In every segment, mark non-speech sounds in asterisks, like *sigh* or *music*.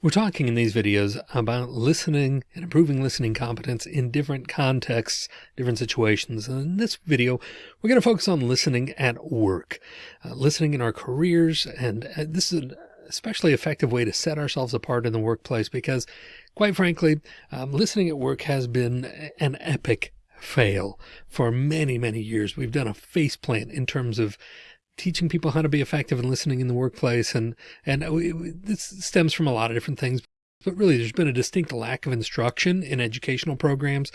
We're talking in these videos about listening and improving listening competence in different contexts, different situations. And in this video, we're going to focus on listening at work, uh, listening in our careers. And uh, this is an especially effective way to set ourselves apart in the workplace because quite frankly, um, listening at work has been an epic fail for many, many years. We've done a face plant in terms of teaching people how to be effective and listening in the workplace. And, and oh, this stems from a lot of different things, but really there's been a distinct lack of instruction in educational programs.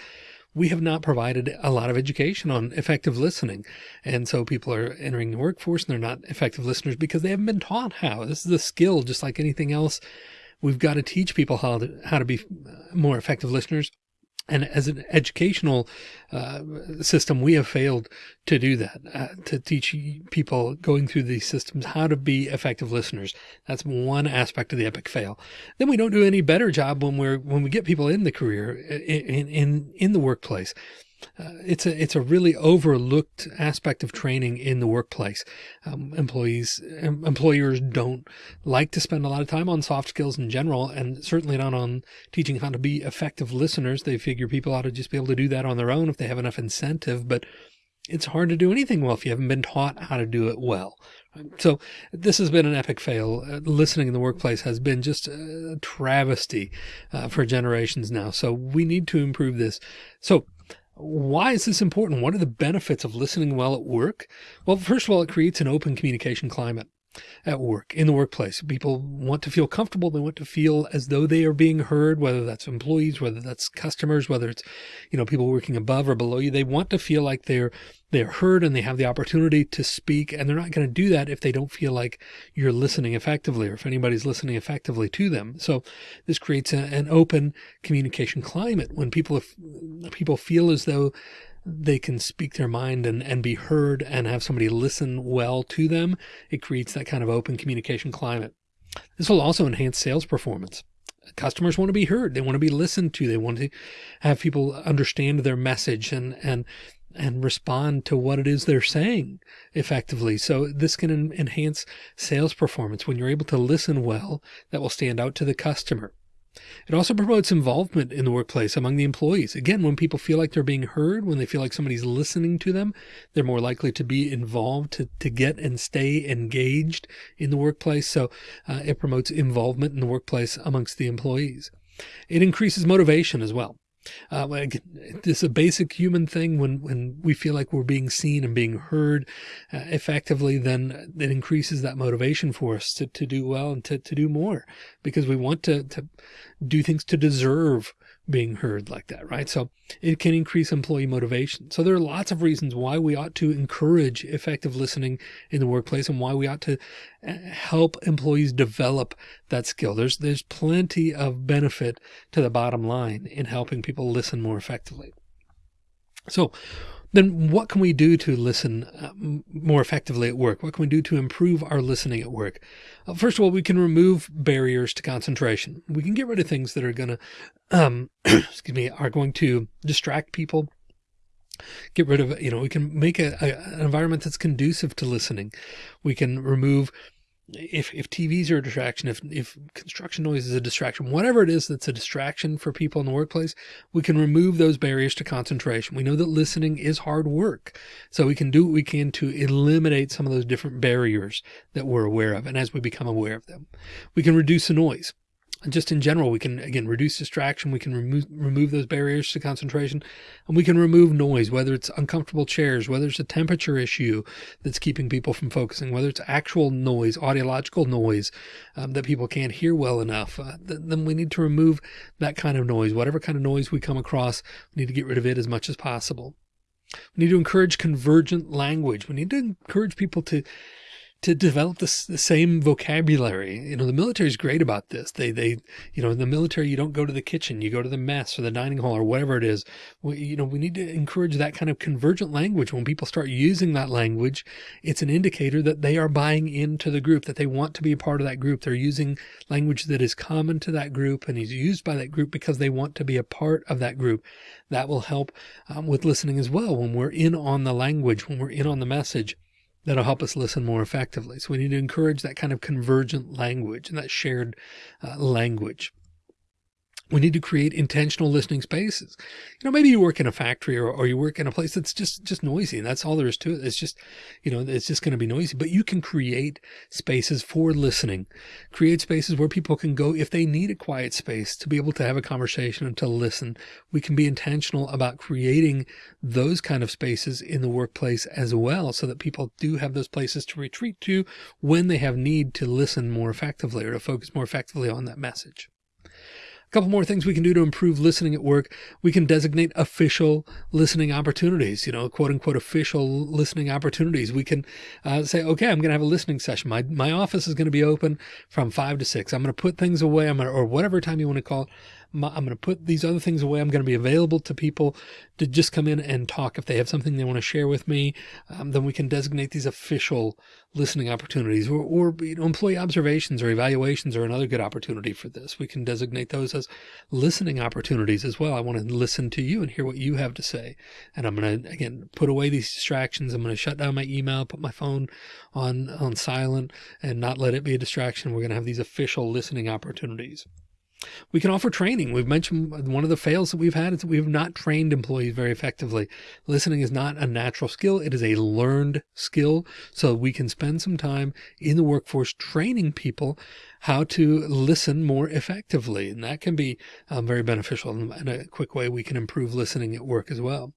We have not provided a lot of education on effective listening. And so people are entering the workforce and they're not effective listeners because they haven't been taught how. This is a skill, just like anything else. We've got to teach people how to, how to be uh, more effective listeners and as an educational uh, system, we have failed to do that, uh, to teach people going through these systems how to be effective listeners. That's one aspect of the epic fail. Then we don't do any better job when we're when we get people in the career in in in the workplace uh, it's a it's a really overlooked aspect of training in the workplace. Um, employees employers don't like to spend a lot of time on soft skills in general, and certainly not on teaching how to be effective listeners. They figure people ought to just be able to do that on their own if they have enough incentive, but it's hard to do anything well if you haven't been taught how to do it well. So this has been an epic fail. Uh, listening in the workplace has been just a travesty uh, for generations now. So we need to improve this. So why is this important? What are the benefits of listening well at work? Well, first of all, it creates an open communication climate at work, in the workplace. People want to feel comfortable. They want to feel as though they are being heard, whether that's employees, whether that's customers, whether it's, you know, people working above or below you. They want to feel like they're, they're heard and they have the opportunity to speak. And they're not going to do that if they don't feel like you're listening effectively or if anybody's listening effectively to them. So this creates a, an open communication climate when people, people feel as though they can speak their mind and, and be heard and have somebody listen well to them. It creates that kind of open communication climate. This will also enhance sales performance. Customers want to be heard. They want to be listened to. They want to have people understand their message and, and, and respond to what it is they're saying effectively. So this can enhance sales performance. When you're able to listen well, that will stand out to the customer. It also promotes involvement in the workplace among the employees. Again, when people feel like they're being heard, when they feel like somebody's listening to them, they're more likely to be involved, to, to get and stay engaged in the workplace. So uh, it promotes involvement in the workplace amongst the employees. It increases motivation as well. Uh, this is a basic human thing. When, when we feel like we're being seen and being heard uh, effectively, then it increases that motivation for us to, to do well and to, to do more because we want to, to do things to deserve being heard like that, right? So it can increase employee motivation. So there are lots of reasons why we ought to encourage effective listening in the workplace and why we ought to uh, help employees develop that skill. There's, there's plenty of benefit to the bottom line in helping people listen more effectively. So then what can we do to listen uh, more effectively at work? What can we do to improve our listening at work? Uh, first of all, we can remove barriers to concentration. We can get rid of things that are going to, um, *clears throat* excuse me, are going to distract people get rid of, you know, we can make a, a, an environment that's conducive to listening. We can remove if, if TVs are a distraction, if, if construction noise is a distraction, whatever it is that's a distraction for people in the workplace, we can remove those barriers to concentration. We know that listening is hard work. So we can do what we can to eliminate some of those different barriers that we're aware of. And as we become aware of them, we can reduce the noise just in general, we can, again, reduce distraction. We can remove, remove those barriers to concentration and we can remove noise, whether it's uncomfortable chairs, whether it's a temperature issue that's keeping people from focusing, whether it's actual noise, audiological noise um, that people can't hear well enough. Uh, th then we need to remove that kind of noise. Whatever kind of noise we come across, we need to get rid of it as much as possible. We need to encourage convergent language. We need to encourage people to to develop the same vocabulary. You know, the military is great about this. They, they, you know, in the military, you don't go to the kitchen, you go to the mess or the dining hall or whatever it is. We, you know, we need to encourage that kind of convergent language. When people start using that language, it's an indicator that they are buying into the group, that they want to be a part of that group. They're using language that is common to that group and is used by that group because they want to be a part of that group. That will help um, with listening as well. When we're in on the language, when we're in on the message, that'll help us listen more effectively. So we need to encourage that kind of convergent language and that shared uh, language. We need to create intentional listening spaces. You know, maybe you work in a factory or, or you work in a place that's just, just noisy and that's all there is to it. It's just, you know, it's just going to be noisy, but you can create spaces for listening, create spaces where people can go if they need a quiet space to be able to have a conversation and to listen. We can be intentional about creating those kind of spaces in the workplace as well, so that people do have those places to retreat to when they have need to listen more effectively or to focus more effectively on that message couple more things we can do to improve listening at work. We can designate official listening opportunities, you know, quote unquote, official listening opportunities. We can uh, say, okay, I'm going to have a listening session. My, my office is going to be open from five to six. I'm going to put things away. I'm to, or whatever time you want to call it. I'm going to put these other things away. I'm going to be available to people to just come in and talk. If they have something they want to share with me, um, then we can designate these official listening opportunities or, or you know, employee observations or evaluations are another good opportunity for this. We can designate those as listening opportunities as well. I want to listen to you and hear what you have to say. And I'm going to, again, put away these distractions. I'm going to shut down my email, put my phone on, on silent and not let it be a distraction. We're going to have these official listening opportunities. We can offer training. We've mentioned one of the fails that we've had is that we have not trained employees very effectively. Listening is not a natural skill. It is a learned skill. So we can spend some time in the workforce training people how to listen more effectively. And that can be um, very beneficial in a quick way. We can improve listening at work as well.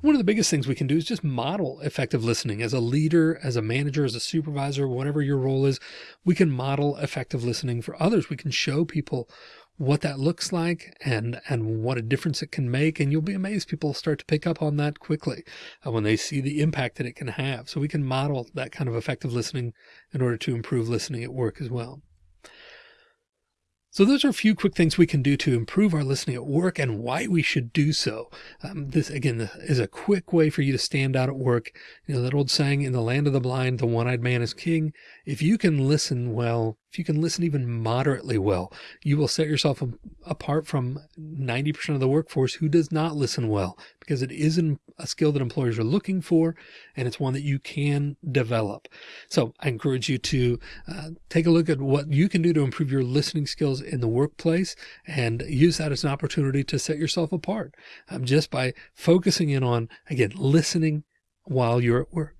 One of the biggest things we can do is just model effective listening as a leader, as a manager, as a supervisor, whatever your role is, we can model effective listening for others. We can show people what that looks like and and what a difference it can make and you'll be amazed people start to pick up on that quickly uh, when they see the impact that it can have so we can model that kind of effective listening in order to improve listening at work as well so those are a few quick things we can do to improve our listening at work and why we should do so. Um, this again is a quick way for you to stand out at work. You know, that old saying in the land of the blind, the one-eyed man is king. If you can listen well, if you can listen even moderately well, you will set yourself apart from 90% of the workforce who does not listen well because it isn't a skill that employers are looking for and it's one that you can develop. So I encourage you to uh, take a look at what you can do to improve your listening skills in the workplace and use that as an opportunity to set yourself apart um, just by focusing in on, again, listening while you're at work.